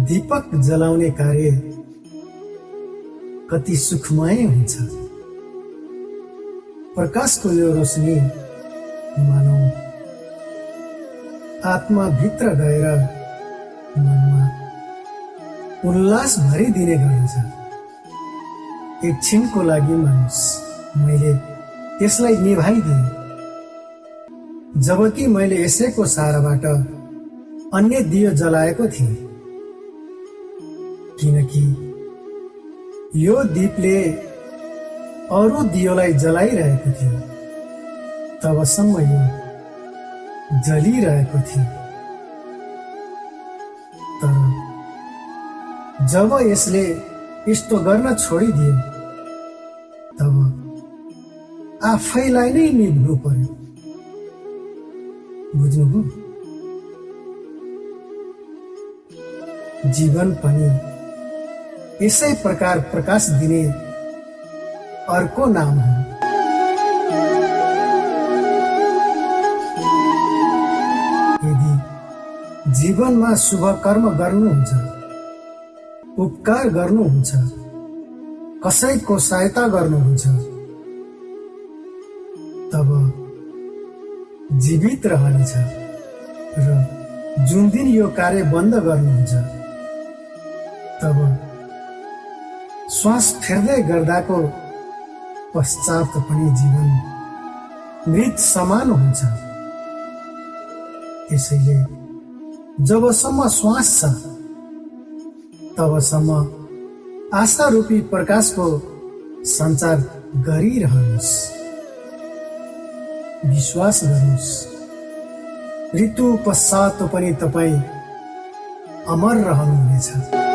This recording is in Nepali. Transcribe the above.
दीपक जलाउने कार्य कति सुखमय हुन्छ। प्रकाशको यो रोशनी मानौ। आत्माभित्र गएर मनमा उल्लास भरिदिने गर्दछ। एकछिनको लागि मानुस मैले त्यसलाई निभाइदिएँ। जबकि मैले यसैको साराबाट अन्य दियो जलाएको थिएँ। किनकि यो दीपले अरू दियोलाई जलाइरहेको थियो। तबसम्म यो जलिरहेको थियो। तर जब यसले यस्तो गर्न छोडिदियो तब आफैलाई नै निभ्नु पर्यो। बुझ्नुभयो? जीवन पनि यसै प्रकार प्रकाश दिने अर्को नाम हो। यदि जीवनमा शुभ कर्म गर्नुहुन्छ उपकार गर्नुहुन्छ कसैको सहायता गर्नुहुन्छ तब जीवित रहनेछ र जुन दिन यो कार्य बन्द गर्नुहुन्छ तब श्वास फेर्दै गर्दाको पश्चात पनि जीवन मृत समान हुन्छ। त्यसैले जबसम्म श्वास छ तबसम्म आशा रूपी प्रकाशको सञ्चार गरिरहनुहोस्। विश्वास गर्नुहोस्। ऋतु पश्चात पनि तपाईँ अमर रहनुहुनेछ।